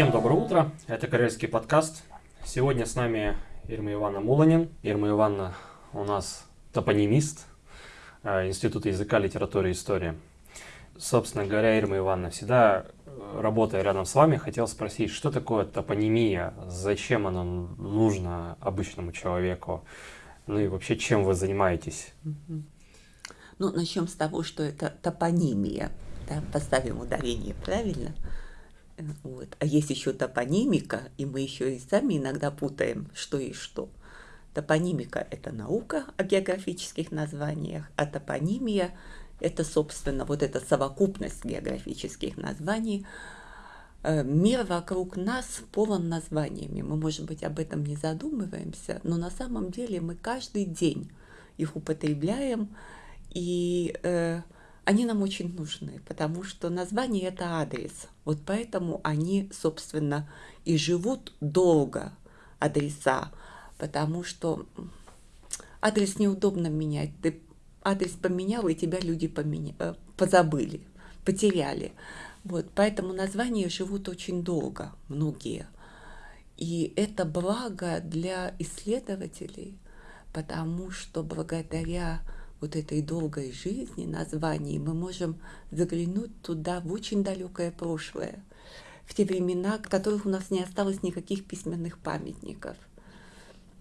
Всем доброе утро, это Карельский подкаст. Сегодня с нами Ирма Ивановна Муланин. Ирма Ивановна у нас топонимист э, Института языка, литературы и истории. Собственно говоря, Ирма Ивановна, всегда э, работая рядом с вами, хотел спросить, что такое топонимия, зачем она нужна обычному человеку, ну и вообще, чем вы занимаетесь? Ну, начнем с того, что это топонимия. Да? Поставим ударение правильно. Вот. А есть еще топонимика, и мы еще и сами иногда путаем, что и что. Топонимика – это наука о географических названиях, а топонимия – это, собственно, вот эта совокупность географических названий. Э, мир вокруг нас полон названиями. Мы, может быть, об этом не задумываемся, но на самом деле мы каждый день их употребляем, и э, они нам очень нужны, потому что название – это адрес. Вот поэтому они, собственно, и живут долго, адреса, потому что адрес неудобно менять. Ты адрес поменял, и тебя люди поменя... Э, позабыли, потеряли. Вот, поэтому названия живут очень долго, многие. И это благо для исследователей, потому что благодаря вот этой долгой жизни, названий, мы можем заглянуть туда в очень далекое прошлое, в те времена, в которых у нас не осталось никаких письменных памятников.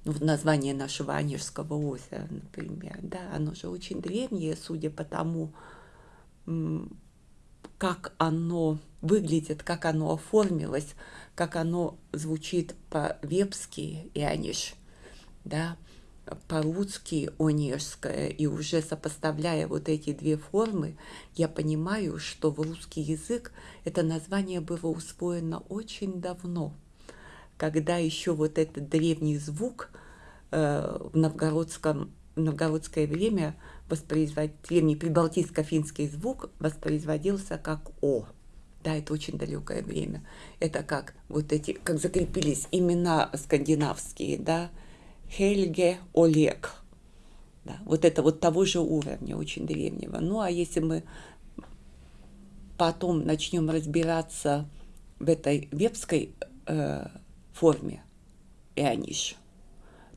Ну, вот название нашего Анежского озера, например, да, оно же очень древнее, судя по тому, как оно выглядит, как оно оформилось, как оно звучит по-вепски и Аниш, да, по-русски онежское, и уже сопоставляя вот эти две формы, я понимаю, что в русский язык это название было усвоено очень давно, когда еще вот этот древний звук э, в новгородском в новгородское время воспроизводил, древний прибалтийско-финский звук воспроизводился как «о». Да, это очень далекое время. Это как вот эти, как закрепились имена скандинавские, да, Хельге Олег. Да, вот это вот того же уровня, очень древнего. Ну а если мы потом начнем разбираться в этой вебской э, форме Иониш,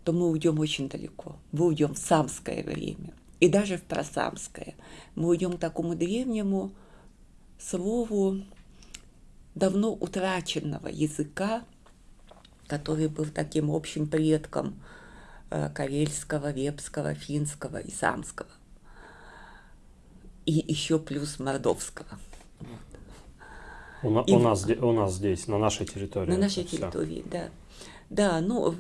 то мы уйдем очень далеко. Мы уйдем в самское время. И даже в просамское. Мы уйдем к такому древнему слову давно утраченного языка, который был таким общим предком карельского, вепского, финского и самского. И еще плюс мордовского. У, и, у, нас, у нас здесь, на нашей территории. На нашей территории, все. да. Да, ну,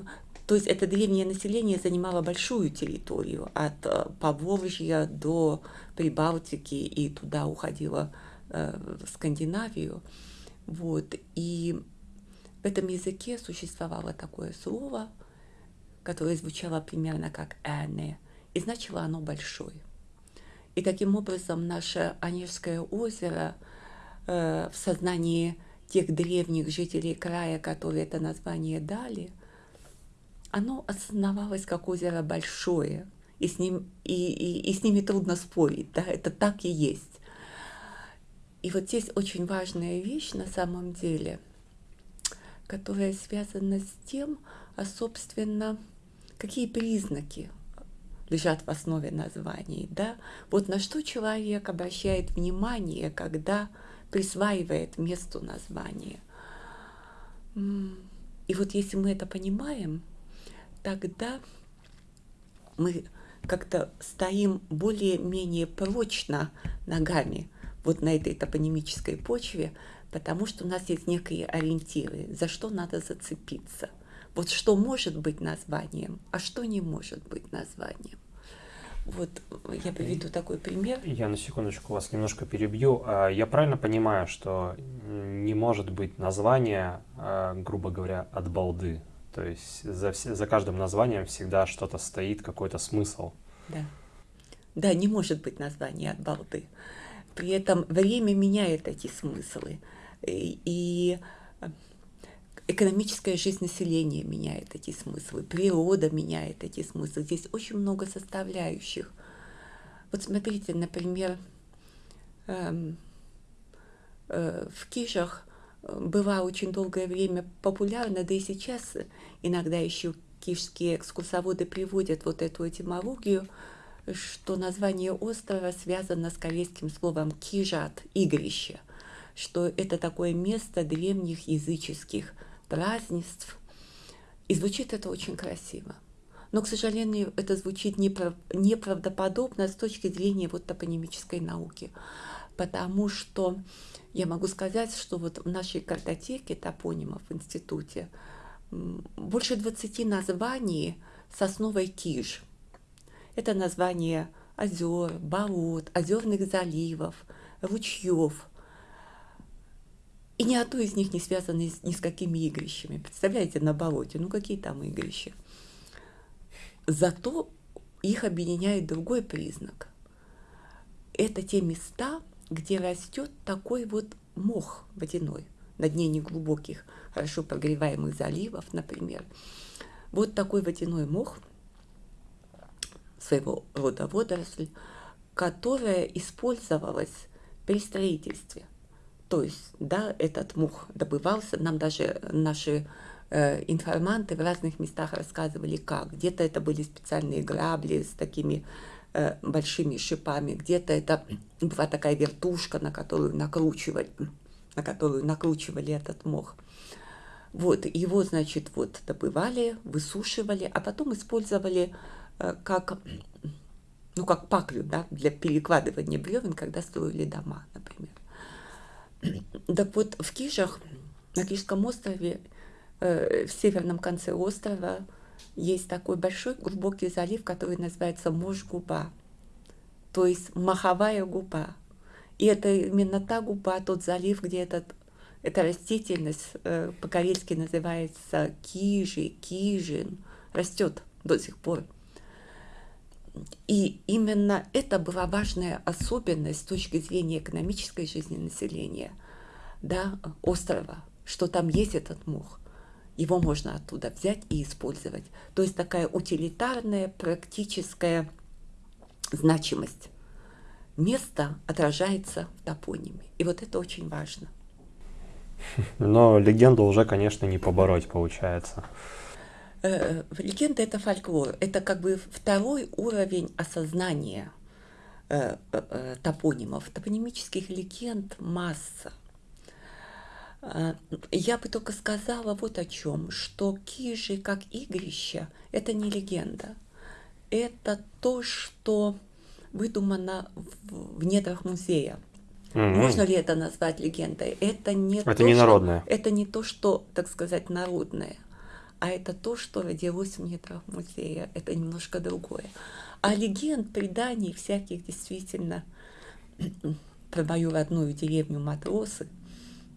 то есть это древнее население занимало большую территорию, от э, Поволжья до Прибалтики, и туда уходило э, в Скандинавию. Вот, и в этом языке существовало такое слово – которое звучало примерно как «эне», и значило оно «большой». И таким образом наше Онежское озеро э, в сознании тех древних жителей края, которые это название дали, оно осознавалось как озеро большое, и с, ним, и, и, и с ними трудно спорить, да, это так и есть. И вот здесь очень важная вещь на самом деле, которая связана с тем, а собственно, какие признаки лежат в основе названий, да? Вот на что человек обращает внимание, когда присваивает месту название. И вот если мы это понимаем, тогда мы как-то стоим более-менее прочно ногами вот на этой топонимической почве, потому что у нас есть некие ориентиры, за что надо зацепиться – вот что может быть названием, а что не может быть названием. Вот я приведу такой пример. Я на секундочку вас немножко перебью. А, я правильно понимаю, что не может быть название, а, грубо говоря, от балды? То есть за, за каждым названием всегда что-то стоит, какой-то смысл. Да. Да, не может быть название от балды. При этом время меняет эти смыслы. И, и экономическая жизнь населения меняет эти смыслы, природа меняет эти смыслы. Здесь очень много составляющих. Вот смотрите, например, эм, э, в Кижах была очень долгое время популярна, да и сейчас иногда еще киевские экскурсоводы приводят вот эту этимологию, что название острова связано с корейским словом «кижат» — «игрище», что это такое место древних языческих празднеств. И звучит это очень красиво. Но, к сожалению, это звучит неправ... неправдоподобно с точки зрения вот топонимической науки. Потому что я могу сказать, что вот в нашей картотеке топонимов в институте больше 20 названий с основой киж. Это название озер, болот, озерных заливов, ручьев. И ни одно из них не связано ни с какими игрищами. Представляете, на болоте, ну какие там игрища? Зато их объединяет другой признак. Это те места, где растет такой вот мох водяной на дне неглубоких, хорошо прогреваемых заливов, например. Вот такой водяной мох, своего рода водоросль, которая использовалась при строительстве. То есть, да, этот мох добывался, нам даже наши Э, информанты в разных местах рассказывали, как. Где-то это были специальные грабли с такими э, большими шипами, где-то это была такая вертушка, на которую накручивали, на которую накручивали этот мох. Вот, его, значит, вот добывали, высушивали, а потом использовали э, как, ну, как паклю, да, для перекладывания бревен, когда строили дома, например. Так вот, в Кижах, на Кижском острове, Э, в северном конце острова есть такой большой глубокий залив, который называется Мож-губа, то есть маховая губа. И это именно та губа, тот залив, где этот, эта растительность э, по-карельски называется кижи, кижин, растет до сих пор. И именно это была важная особенность с точки зрения экономической жизни населения да, острова, что там есть этот мох его можно оттуда взять и использовать. То есть такая утилитарная, практическая значимость места отражается в топониме. И вот это очень важно. Но легенду уже, конечно, не побороть получается. Э, легенда — это фольклор. Это как бы второй уровень осознания э, э, топонимов. Топонимических легенд масса. А, я бы только сказала вот о чем, что кижи как игрище – это не легенда. Это то, что выдумано в, в недрах музея. Mm-hmm. Можно ли это назвать легендой? Это не это то, не народное. Что, это не то, что, так сказать, народное, а это то, что родилось в недрах музея. Это немножко другое. А легенд, преданий всяких действительно про мою родную деревню Матросы –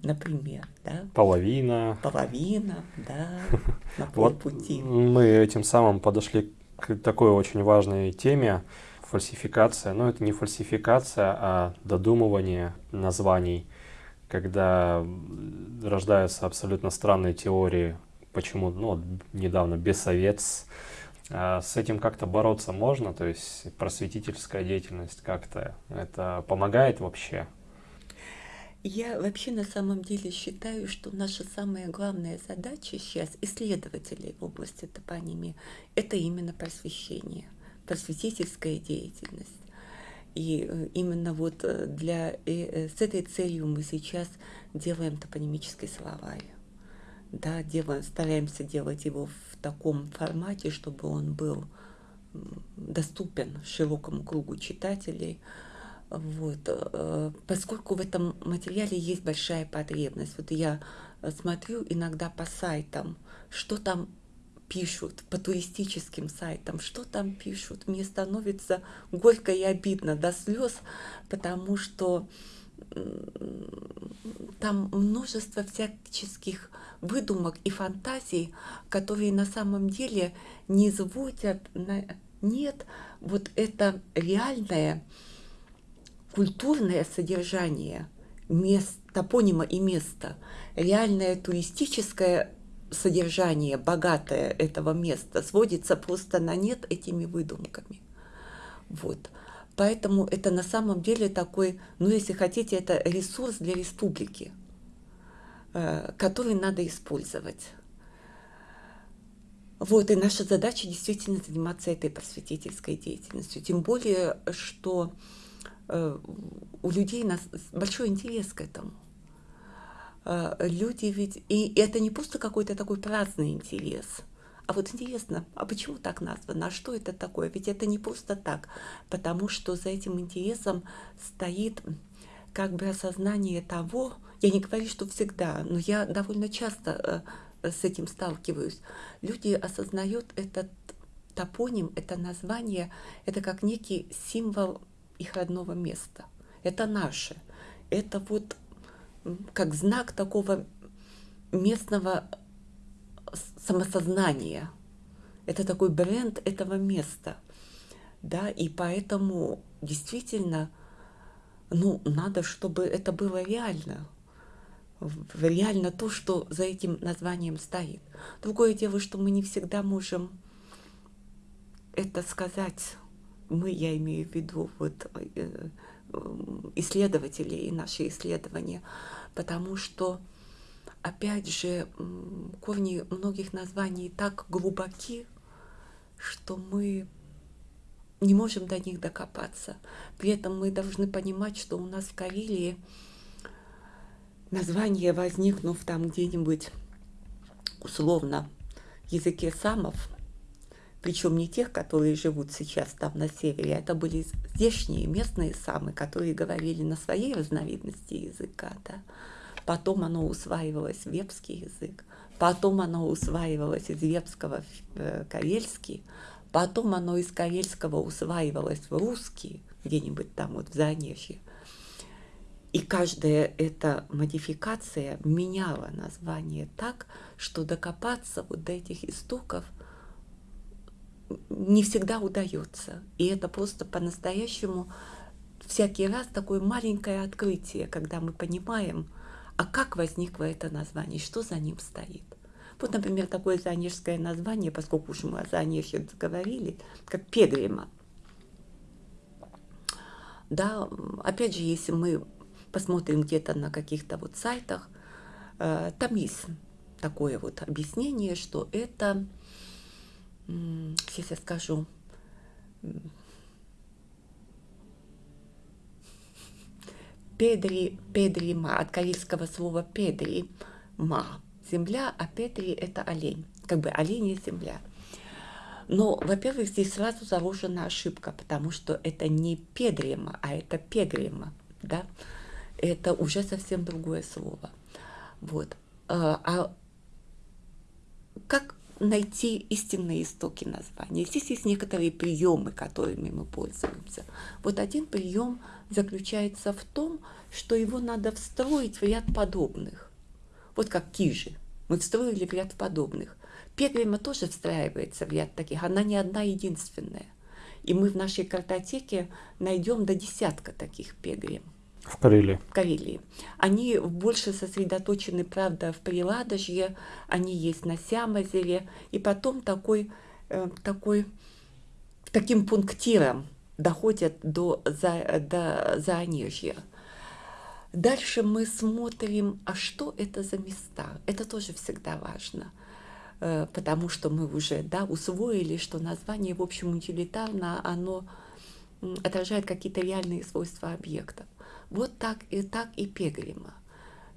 например, да? Половина. Половина, да, на полпути. Вот мы этим самым подошли к такой очень важной теме фальсификация. Но это не фальсификация, а додумывание названий, когда рождаются абсолютно странные теории, почему, ну, недавно Бессовец, а с этим как-то бороться можно, то есть просветительская деятельность как-то это помогает вообще? Я вообще на самом деле считаю, что наша самая главная задача сейчас исследователей в области топонимии – это именно просвещение, просветительская деятельность. И э, именно вот э, для, э, с этой целью мы сейчас делаем топонимический словарь. Да, делаем, стараемся делать его в таком формате, чтобы он был доступен широкому кругу читателей, вот. Э, поскольку в этом материале есть большая потребность. Вот я смотрю иногда по сайтам, что там пишут, по туристическим сайтам, что там пишут. Мне становится горько и обидно до слез, потому что там множество всяческих выдумок и фантазий, которые на самом деле не изводят, нет, вот это реальное, культурное содержание мест, топонима и места, реальное туристическое содержание, богатое этого места, сводится просто на нет этими выдумками. Вот. Поэтому это на самом деле такой, ну если хотите, это ресурс для республики. э, который надо использовать. Вот, и наша задача действительно заниматься этой просветительской деятельностью. Тем более, что у людей большой интерес к этому. Э, люди ведь... И это не просто какой-то такой праздный интерес. А вот интересно, а почему так названо? А что это такое? Ведь это не просто так. Потому что за этим интересом стоит как бы осознание того, я не говорю, что всегда, но я довольно часто э, с этим сталкиваюсь. Люди осознают этот топоним, это название, это как некий символ их родного места. Это наше. Это вот как знак такого местного самосознания. Это такой бренд этого места. Да, и поэтому действительно, ну, надо, чтобы это было реально. Реально то, что за этим названием стоит. Другое дело, что мы не всегда можем это сказать. Мы, я имею в виду, вот э, исследователи и наши исследования, потому что, опять же, корни многих названий так глубоки, что мы не можем до них докопаться. При этом мы должны понимать, что у нас в Карелии название, возникнув там где-нибудь условно языке самов, причем не тех, которые живут сейчас там на севере, а это были здешние местные самы, которые говорили на своей разновидности языка. Да. Потом оно усваивалось в вепский язык, потом оно усваивалось из вепского в э, карельский, потом оно из карельского усваивалось в русский, где-нибудь там вот в Занежье. И каждая эта модификация меняла название так, что докопаться вот до этих истоков – не всегда удается. И это просто по-настоящему всякий раз такое маленькое открытие, когда мы понимаем, а как возникло это название, что за ним стоит. Вот, например, такое занежское название, поскольку уж мы о Занежье заговорили, как Пегрима. Да, опять же, если мы посмотрим где-то на каких-то вот сайтах, э, там есть такое вот объяснение, что это сейчас я скажу, Педри, педрима, от карельского слова педри, ма, земля, а педри это олень, как бы оленья земля. Но, во-первых, здесь сразу заложена ошибка, потому что это не педрима, а это пегрима, да, это уже совсем другое слово. Вот. А, а как найти истинные истоки названия. Здесь есть некоторые приемы, которыми мы пользуемся. Вот один прием заключается в том, что его надо встроить в ряд подобных. Вот как кижи. Мы встроили в ряд подобных. Пегрима тоже встраивается в ряд таких. Она не одна единственная. И мы в нашей картотеке найдем до десятка таких пегрим. В Карелии. В Карелии. Они больше сосредоточены, правда, в Приладожье, они есть на Сямозере, и потом такой, э, такой, таким пунктиром доходят до, за, до Заонежья. Дальше мы смотрим, а что это за места? Это тоже всегда важно, э, потому что мы уже да, усвоили, что название, в общем, утилитарно, оно отражает какие-то реальные свойства объектов. Вот так и так и Пегрима.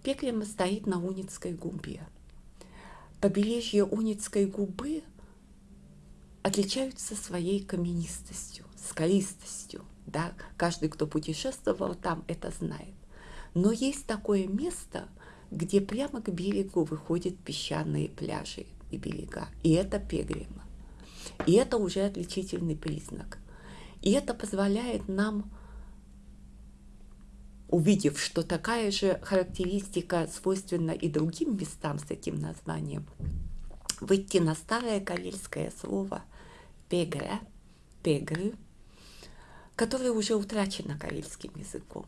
Пегрима стоит на Уницкой губе. Побережье Уницкой губы отличаются своей каменистостью, скалистостью. Да? Каждый, кто путешествовал там, это знает. Но есть такое место, где прямо к берегу выходят песчаные пляжи и берега. И это Пегрима. И это уже отличительный признак. И это позволяет нам увидев, что такая же характеристика свойственна и другим местам с этим названием, выйти на старое карельское слово «пегре», «пегры», которое уже утрачено карельским языком.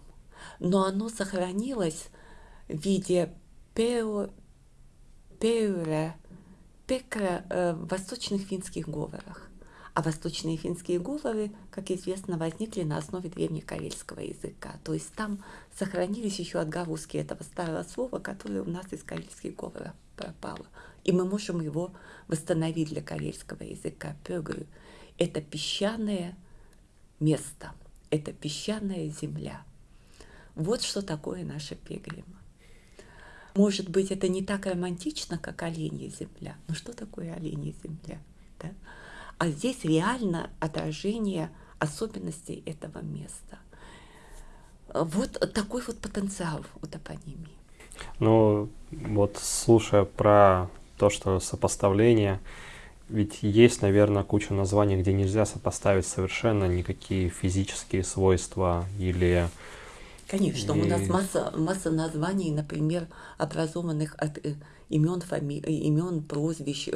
Но оно сохранилось в виде «пео», «пеуре», «пекра» э, в восточных финских говорах. А восточные финские говоры, как известно, возникли на основе древнекарельского языка. То есть там сохранились еще отголоски этого старого слова, которое у нас из карельских говоров пропало. И мы можем его восстановить для карельского языка. Пёгры – это песчаное место, это песчаная земля. Вот что такое наша пегрима. Может быть, это не так романтично, как оленья земля. Но что такое оленья земля? Да? А здесь реально отражение особенностей этого места. Вот такой вот потенциал у топонимии. Ну, вот слушая про то, что сопоставление, ведь есть, наверное, куча названий, где нельзя сопоставить совершенно никакие физические свойства или Конечно, и... у нас масса, масса названий, например, образованных от э, имен, фами... Э, имен, прозвищ,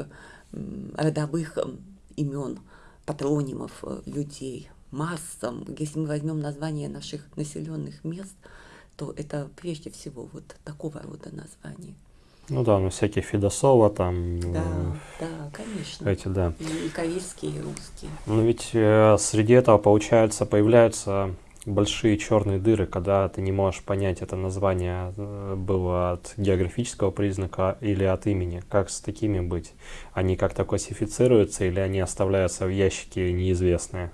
родовых имен, патронимов э, людей. Масса. Если мы возьмем название наших населенных мест, то это прежде всего вот такого рода названия. Ну да, ну всякие Федосова там. Да, э, да, конечно. Эти, да. И, и корейские, и русские. Ну ведь э, среди этого, получается, появляются большие черные дыры, когда ты не можешь понять, это название э, было от географического признака или от имени. Как с такими быть? Они как-то классифицируются или они оставляются в ящике неизвестные?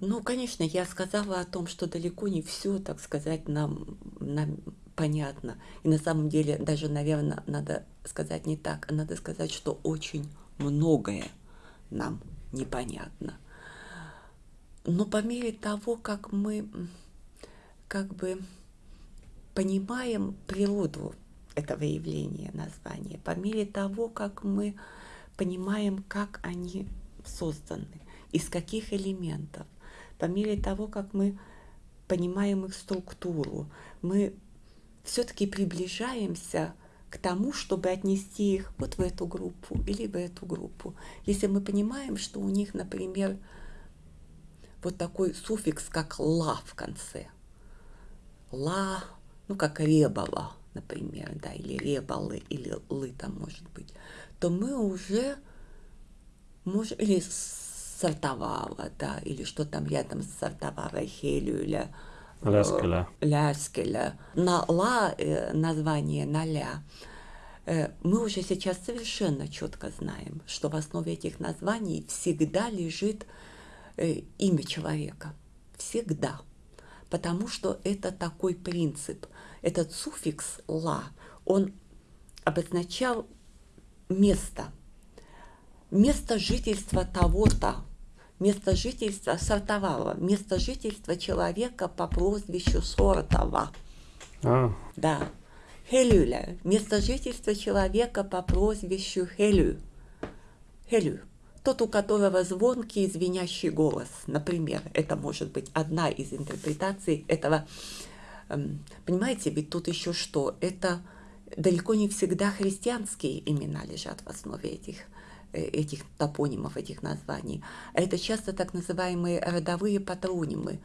Ну, конечно, я сказала о том, что далеко не все, так сказать, нам, нам понятно. И на самом деле даже, наверное, надо сказать не так, а надо сказать, что очень многое нам непонятно – но по мере того, как мы как бы понимаем природу этого явления названия, по мере того, как мы понимаем, как они созданы, из каких элементов, по мере того, как мы понимаем их структуру, мы все-таки приближаемся к тому, чтобы отнести их вот в эту группу или в эту группу. Если мы понимаем, что у них, например, вот такой суффикс, как «ла» в конце. «Ла», ну, как «ребала», например, да, или «ребалы», или «лы» там может быть, то мы уже можем, или сортовала, да, или что там рядом с сортовала, хелюля, ляскеля. Э, ляскеля. На «ла» э, название на «ля» э, мы уже сейчас совершенно четко знаем, что в основе этих названий всегда лежит имя человека. Всегда. Потому что это такой принцип. Этот суффикс «ла», он обозначал место. Место жительства того-то, место жительства сортового, место жительства человека по прозвищу Сортова. А. Да. Хелюля. Место жительства человека по прозвищу Хелю. Хелю тот, у которого звонкий и звенящий голос, например, это может быть одна из интерпретаций этого. Эм, понимаете, ведь тут еще что? Это далеко не всегда христианские имена лежат в основе этих э, этих топонимов, этих названий. Это часто так называемые родовые патронимы.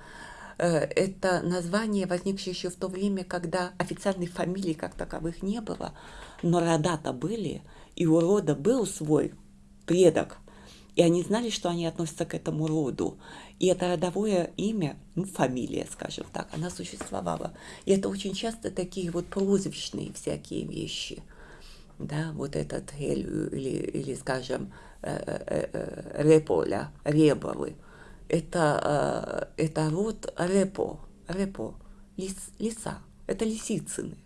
Э, это название, возникшее еще в то время, когда официальных фамилий как таковых не было, но рода-то были, и у рода был свой предок, и они знали, что они относятся к этому роду. И это родовое имя, ну, фамилия, скажем так, она существовала. И это очень часто такие вот прозвищные всякие вещи. Да, вот этот Элю или, или скажем, э, э, э, Реполя, Ребовы. Это, это род Репо, Репо, лис, лиса. Это лисицыны.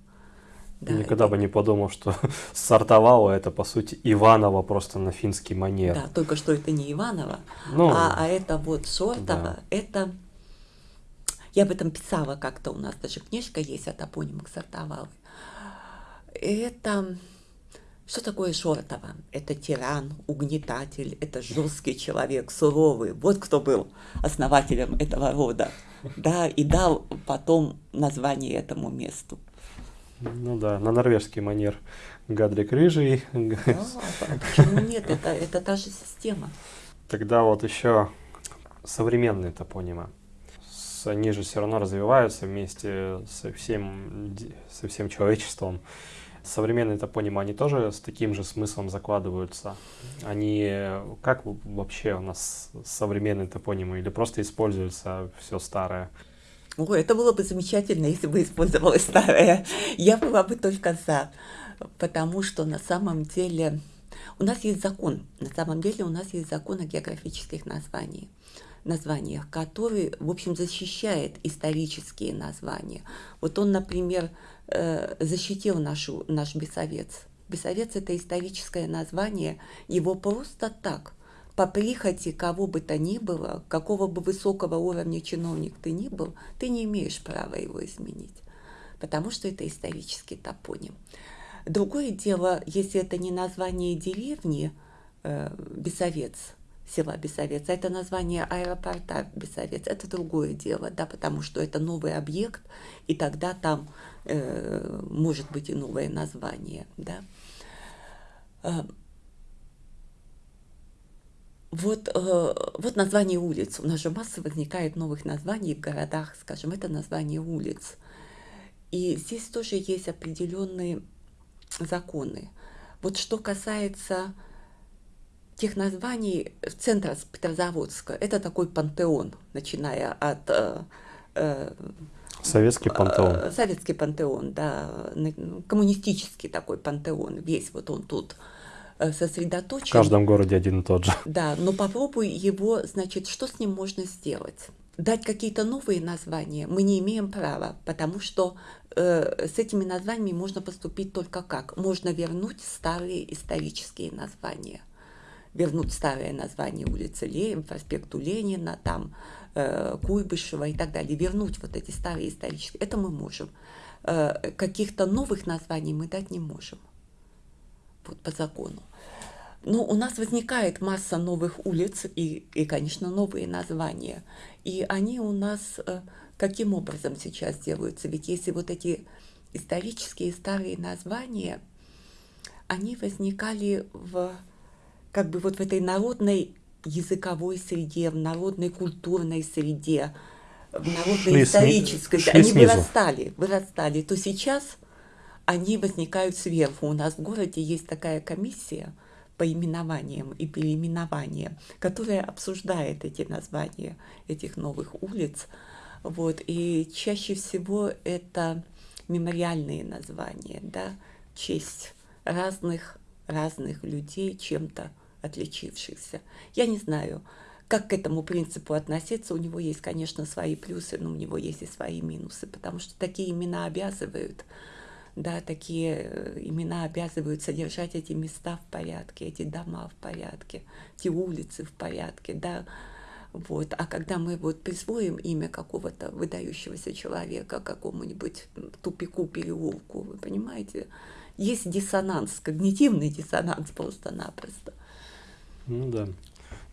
Да, Никогда это... бы не подумал, что сортовало это, по сути, Иваново просто на финский манер. Да, только что это не Иваново, ну, а, а это вот Сортово, да. это... Я об этом писала как-то, у нас даже книжка есть о топонимах Сортовалы. Это... Что такое Шортово? Это тиран, угнетатель, это жесткий человек, суровый. Вот кто был основателем этого рода. Да, и дал потом название этому месту. Ну да, на норвежский манер. Гадрик рыжий. Да, почему нет? Это, это та же система. Тогда вот еще современные топонимы. Они же все равно развиваются вместе со всем, со всем человечеством. Современные топонимы, они тоже с таким же смыслом закладываются? Они как вообще у нас современные топонимы или просто используется все старое? Ой, это было бы замечательно, если бы использовалось старое. Я была бы только за, потому что на самом деле у нас есть закон. На самом деле у нас есть закон о географических названиях названиях, который, в общем, защищает исторические названия. Вот он, например, э, защитил нашу, наш Бесовец. Бесовец – это историческое название, его просто так, по прихоти кого бы то ни было, какого бы высокого уровня чиновник ты ни был, ты не имеешь права его изменить, потому что это исторический топоним. Другое дело, если это не название деревни э, Бесовец – села Бесовец, а это название аэропорта Бесовец, это другое дело, да, потому что это новый объект, и тогда там э, может быть и новое название, да. Вот, э, вот название улиц. У нас же масса возникает новых названий в городах, скажем, это название улиц. И здесь тоже есть определенные законы. Вот что касается тех названий центра Петрозаводска. Это такой пантеон, начиная от... Э, э, Советский пантеон. Э, советский пантеон, да, коммунистический такой пантеон, весь вот он тут сосредоточен. В каждом городе один и тот же. Да, но попробуй его, значит, что с ним можно сделать? Дать какие-то новые названия мы не имеем права, потому что э, с этими названиями можно поступить только как? Можно вернуть старые исторические названия вернуть старое название улицы Ленина, проспекту Ленина, там э, Куйбышева и так далее, вернуть вот эти старые исторические, это мы можем. Э, каких-то новых названий мы дать не можем, вот по закону. Но у нас возникает масса новых улиц и, и, конечно, новые названия. И они у нас э, каким образом сейчас делаются? Ведь если вот эти исторические старые названия, они возникали в как бы вот в этой народной языковой среде, в народной культурной среде, в народной исторической, шли они снизу. вырастали, вырастали, то сейчас они возникают сверху. У нас в городе есть такая комиссия по именованиям и переименованиям, которая обсуждает эти названия этих новых улиц. Вот, и чаще всего это мемориальные названия, да, честь разных, разных людей чем-то отличившихся. Я не знаю, как к этому принципу относиться. У него есть, конечно, свои плюсы, но у него есть и свои минусы, потому что такие имена обязывают, да, такие э, имена обязывают содержать эти места в порядке, эти дома в порядке, эти улицы в порядке, да, вот. А когда мы вот присвоим имя какого-то выдающегося человека какому-нибудь тупику, переулку, вы понимаете, есть диссонанс, когнитивный диссонанс просто-напросто. Ну да.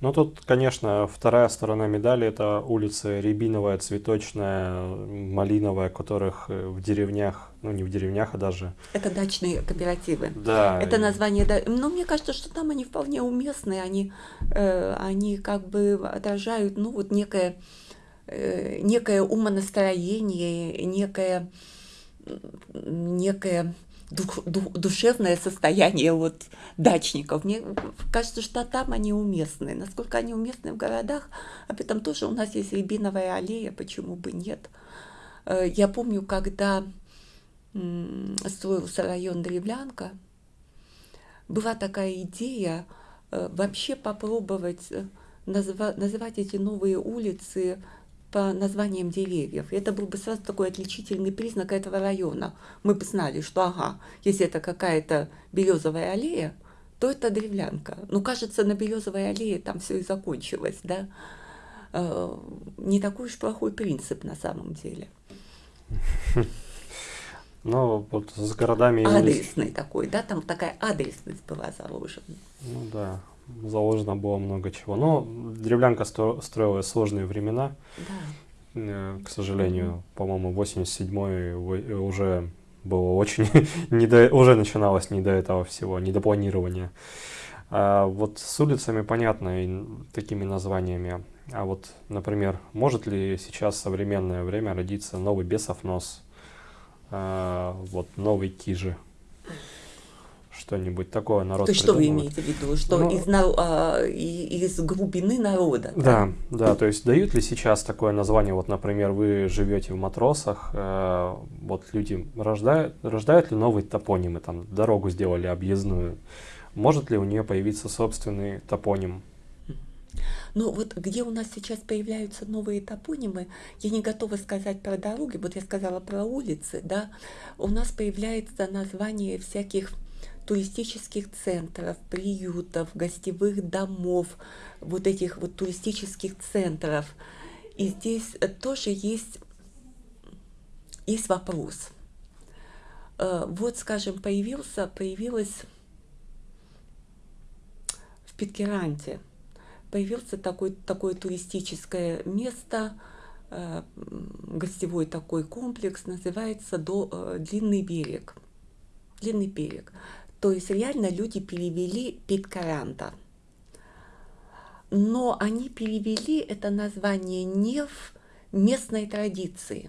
Ну тут, конечно, вторая сторона медали это улица Рябиновая, Цветочная, Малиновая, которых э, в деревнях, ну не в деревнях, а даже... Это дачные кооперативы. Да. Это название, да. Но мне кажется, что там они вполне уместны, они, э, они как бы отражают, ну вот некое, э, некое умонастроение, некое, некое дух, дух, душевное состояние вот дачников. Мне кажется, что там они уместны. Насколько они уместны в городах, об этом тоже у нас есть рябиновая аллея, почему бы нет. Э, я помню, когда строился район Древлянка, была такая идея э, вообще попробовать э, называть эти новые улицы по названиям деревьев. И это был бы сразу такой отличительный признак этого района. Мы бы знали, что ага, если это какая-то березовая аллея, то это древлянка. Ну, кажется, на березовой аллее там все и закончилось, да. Э, не такой уж плохой принцип на самом деле. Ну, вот с городами... Адресный такой, да, там такая адресность была заложена. Ну да, заложено было много чего. Но древлянка строила сложные времена. Да. Э, к сожалению, по-моему, 87-й уже было очень не до, уже начиналось не до этого всего, не до планирования. А вот с улицами понятно и такими названиями. А вот, например, может ли сейчас в современное время родиться новый бесов нос, а, вот новый кижи? Что-нибудь такое народ То есть что вы имеете в виду? Что ну, из, а, из глубины народа? Да, да, да, то есть дают ли сейчас такое название, вот, например, вы живете в Матросах, э, вот люди рождают, рождают ли новые топонимы, там, дорогу сделали объездную, может ли у нее появиться собственный топоним? Ну вот где у нас сейчас появляются новые топонимы, я не готова сказать про дороги, вот я сказала про улицы, да, у нас появляется название всяких туристических центров, приютов, гостевых домов, вот этих вот туристических центров. И здесь э, тоже есть, есть вопрос. Э, вот, скажем, появился, появилась в Питкеранте, появился такой, такое туристическое место, э, гостевой такой комплекс, называется Длинный берег. Длинный берег. То есть реально люди перевели Питкаранта. Но они перевели это название не в местной традиции,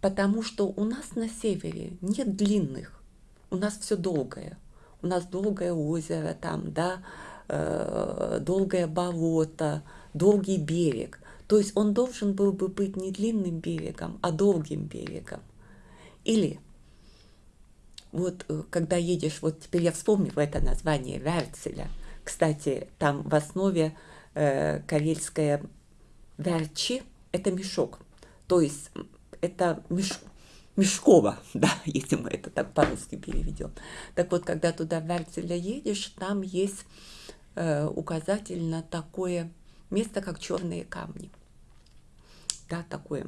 потому что у нас на севере нет длинных, у нас все долгое. У нас долгое озеро там, да, э, долгое болото, долгий берег. То есть он должен был бы быть не длинным берегом, а долгим берегом. Или вот э, когда едешь, вот теперь я вспомнила это название Верцеля. Кстати, там в основе э, карельское Верчи – это мешок. То есть это меш, мешково, да, если мы это так по-русски переведем. Так вот, когда туда в едешь, там есть э, указатель на такое место, как черные камни. Да, такое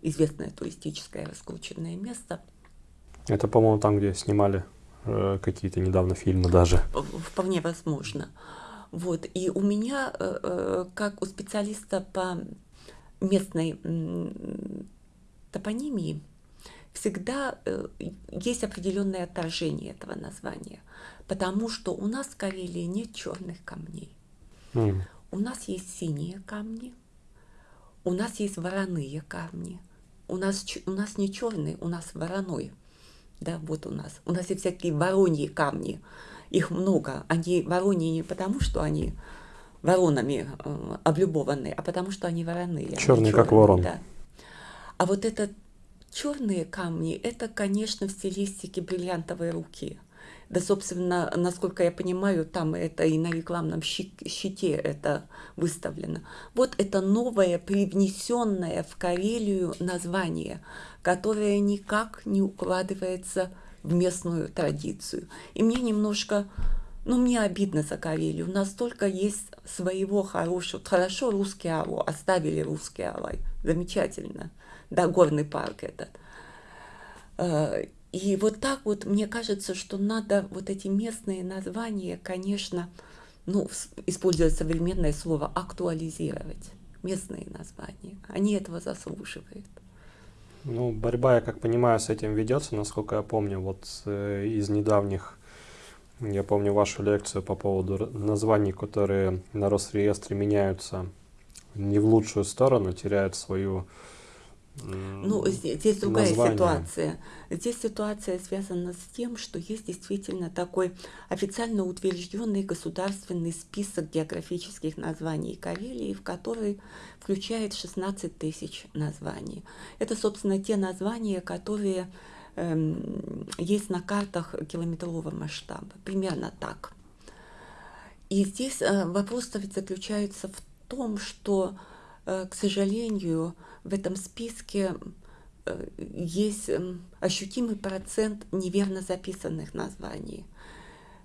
известное туристическое раскрученное место – это, по-моему, там, где снимали э, какие-то недавно фильмы даже. Вполне возможно. Вот. И у меня, э, э, как у специалиста по местной топонимии, всегда э, есть определенное отторжение этого названия, потому что у нас в Карелии нет черных камней. Mm. У нас есть синие камни, у нас есть вороные камни. У нас, у нас не черный, у нас вороной да, вот у нас. У нас есть всякие вороньи камни, их много. Они вороньи не потому, что они воронами э, облюбованы, а потому что они вороные. Черные, как ворон. Да. А вот это черные камни, это, конечно, в стилистике бриллиантовой руки. Да, собственно, насколько я понимаю, там это и на рекламном щите это выставлено. Вот это новое, привнесенное в Карелию название, которое никак не укладывается в местную традицию. И мне немножко, ну, мне обидно за Карелию. У нас только есть своего хорошего, хорошо русский алло, оставили русский алай, замечательно, да, горный парк этот. И вот так вот мне кажется, что надо вот эти местные названия, конечно, ну, используя современное слово, актуализировать местные названия. Они этого заслуживают. Ну, борьба, я как понимаю, с этим ведется, насколько я помню, вот э, из недавних, я помню вашу лекцию по поводу названий, которые на Росреестре меняются не в лучшую сторону, теряют свою ну, здесь другая название. ситуация. Здесь ситуация связана с тем, что есть действительно такой официально утвержденный государственный список географических названий Карелии, в который включает 16 тысяч названий. Это, собственно, те названия, которые эм, есть на картах километрового масштаба. Примерно так. И здесь э, вопрос заключается в том, что, э, к сожалению, в этом списке э, есть эм, ощутимый процент неверно записанных названий.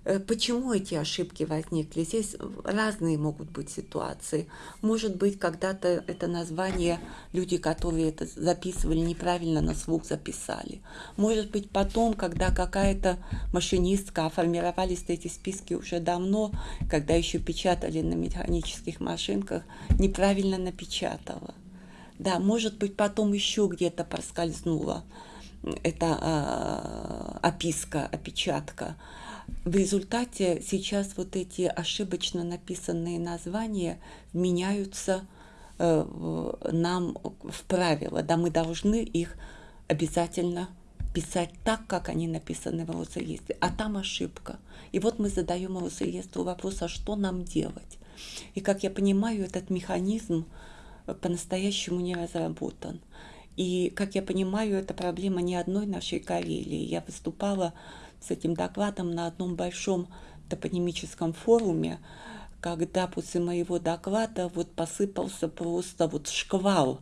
Э, почему эти ошибки возникли? Здесь разные могут быть ситуации. Может быть, когда-то это название люди, которые это записывали, неправильно на слух записали. Может быть, потом, когда какая-то машинистка, а формировались эти списки уже давно, когда еще печатали на механических машинках, неправильно напечатала. Да, может быть, потом еще где-то проскользнула эта э, описка, опечатка. В результате сейчас вот эти ошибочно написанные названия меняются э, нам в правила. Да, мы должны их обязательно писать так, как они написаны в Росреестре, а там ошибка. И вот мы задаем Росреестру вопрос, а что нам делать? И как я понимаю, этот механизм по-настоящему не разработан. И, как я понимаю, это проблема не одной нашей Карелии. Я выступала с этим докладом на одном большом топонимическом форуме, когда после моего доклада вот посыпался просто вот шквал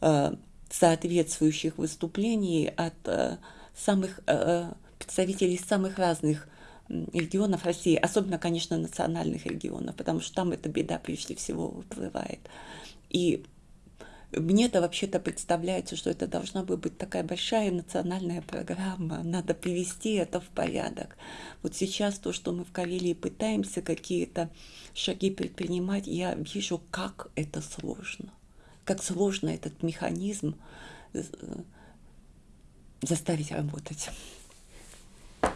э, соответствующих выступлений от э, самых э, представителей самых разных регионов России, особенно, конечно, национальных регионов, потому что там эта беда прежде всего выплывает. И мне-то вообще-то представляется, что это должна быть такая большая национальная программа. Надо привести это в порядок. Вот сейчас то, что мы в Карелии пытаемся какие-то шаги предпринимать, я вижу, как это сложно. Как сложно этот механизм э, заставить работать.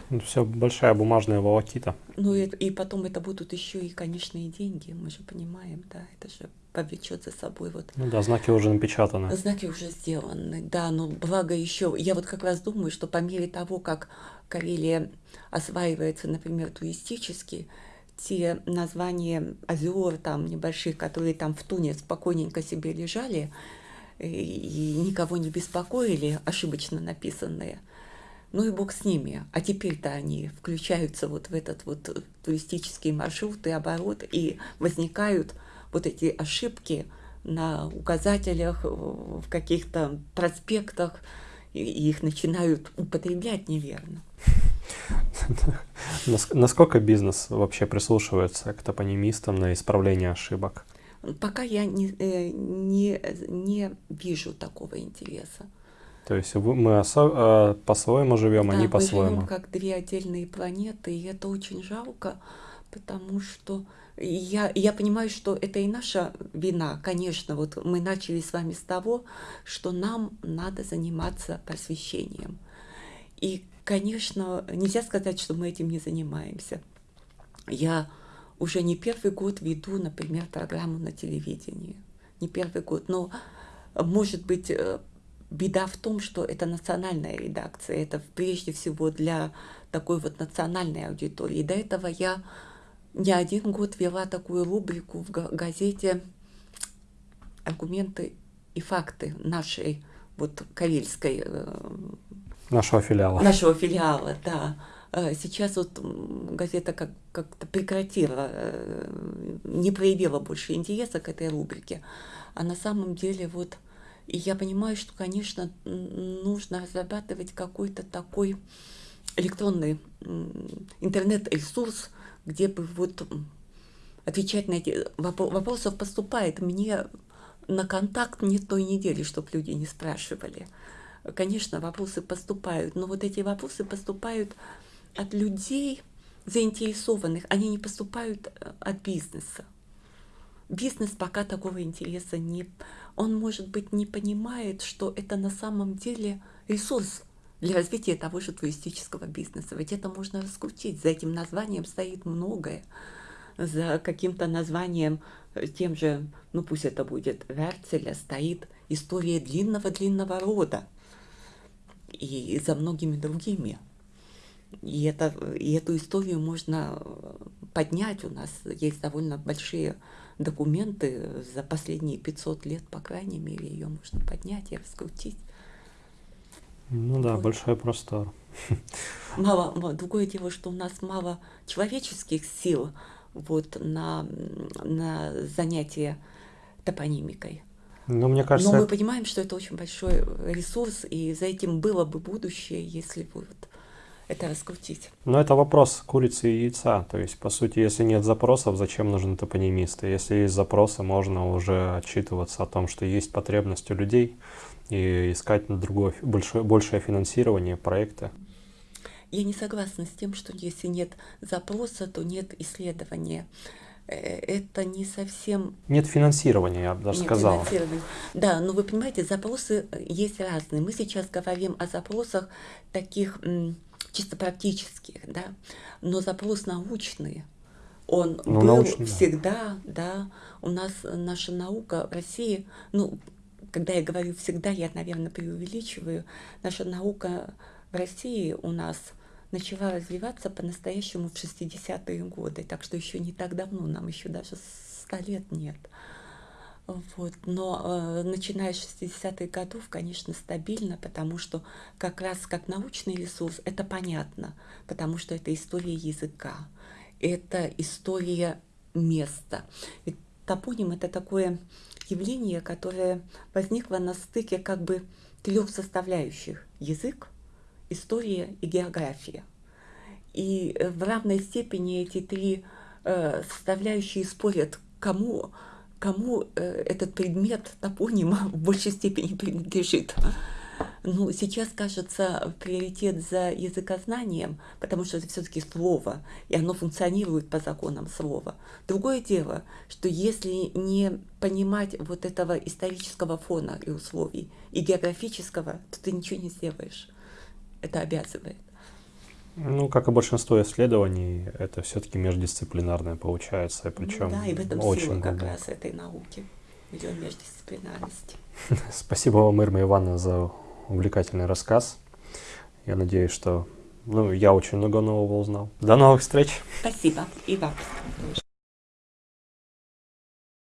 Ну, Все большая бумажная волокита. Ну и, и потом это будут еще и, конечно, и деньги, мы же понимаем, да, это же повлечет за собой вот. Ну да, знаки уже напечатаны. Знаки уже сделаны, да, но благо еще, я вот как раз думаю, что по мере того, как Карелия осваивается, например, туристически, те названия озер там небольших, которые там в Туне спокойненько себе лежали и никого не беспокоили, ошибочно написанные – ну и бог с ними. А теперь-то они включаются вот в этот вот туристический маршрут и оборот, и возникают вот эти ошибки на указателях, в каких-то проспектах, и их начинают употреблять неверно. Насколько бизнес вообще прислушивается к топонимистам на исправление ошибок? Пока я не, э, не, не вижу такого интереса. То есть мы осо- по-своему живем, да, они по-своему. Мы живем как две отдельные планеты, и это очень жалко, потому что я, я понимаю, что это и наша вина, конечно. Вот мы начали с вами с того, что нам надо заниматься просвещением. И, конечно, нельзя сказать, что мы этим не занимаемся. Я уже не первый год веду, например, программу на телевидении. Не первый год, но, может быть, э, беда в том, что это национальная редакция, это прежде всего для такой вот национальной аудитории. до этого я не один год вела такую рубрику в газете «Аргументы и факты» нашей вот карельской... Э, нашего филиала. Нашего филиала, да. Э, сейчас вот газета как- как-то прекратила, э, не проявила больше интереса к этой рубрике. А на самом деле вот и я понимаю, что, конечно, нужно разрабатывать какой-то такой электронный интернет-ресурс, где бы вот отвечать на эти вопросов поступает мне на контакт не той недели, чтобы люди не спрашивали. Конечно, вопросы поступают, но вот эти вопросы поступают от людей заинтересованных, они не поступают э, от бизнеса. Бизнес пока такого интереса не он, может быть, не понимает, что это на самом деле ресурс для развития того же туристического бизнеса. Ведь это можно раскрутить. За этим названием стоит многое. За каким-то названием, э, тем же, ну пусть это будет Верцеля, стоит история длинного-длинного рода. И за многими другими. И, это, и эту историю можно поднять. У нас есть довольно большие документы за последние 500 лет, по крайней мере, ее можно поднять и раскрутить. Ну да, вот. большой простор. Мало, другое дело, что у нас мало человеческих сил вот на, на занятие топонимикой. Ну, мне кажется, Но мы понимаем, что это очень большой ресурс, и за этим было бы будущее, если бы вот это раскрутить. Но это вопрос курицы и яйца. То есть, по сути, если нет запросов, зачем нужны топонимисты? Если есть запросы, можно уже отчитываться о том, что есть потребность у людей и искать на другое, большое, большее финансирование проекта. Я не согласна с тем, что если нет запроса, то нет исследования э, это не совсем... Нет финансирования, я бы даже Нет сказал. Да, но вы понимаете, запросы есть разные. Мы сейчас говорим о запросах таких чисто практических, да, но запрос научный, он ну, был научный, всегда, да. да, у нас наша наука в России, ну, когда я говорю всегда, я, наверное, преувеличиваю, наша наука в России у нас начала развиваться по-настоящему в 60-е годы, так что еще не так давно, нам еще даже 100 лет нет. Вот. Но э, начиная с 60-х годов, конечно, стабильно, потому что как раз как научный ресурс это понятно, потому что это история языка, это история места. Ведь топоним это такое явление, которое возникло на стыке как бы трех составляющих – язык, история и география. И э, в равной степени эти три э, составляющие спорят, кому кому э, этот предмет топонима в большей степени принадлежит. Ну, сейчас, кажется, приоритет за языкознанием, потому что это все-таки слово, и оно функционирует по законам слова. Другое дело, что если не понимать вот этого исторического фона и условий, и географического, то ты ничего не сделаешь. Это обязывает. Ну, как и большинство исследований, это все-таки междисциплинарное получается, причем ну, да, и в этом очень сила как глубоко. раз этой науки, ее междисциплинарности. Спасибо вам, Ирма Ивановна, за увлекательный рассказ. Я надеюсь, что ну, я очень много нового узнал. До новых встреч! Спасибо. И вам.